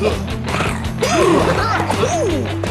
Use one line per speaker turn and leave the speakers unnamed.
Ooh!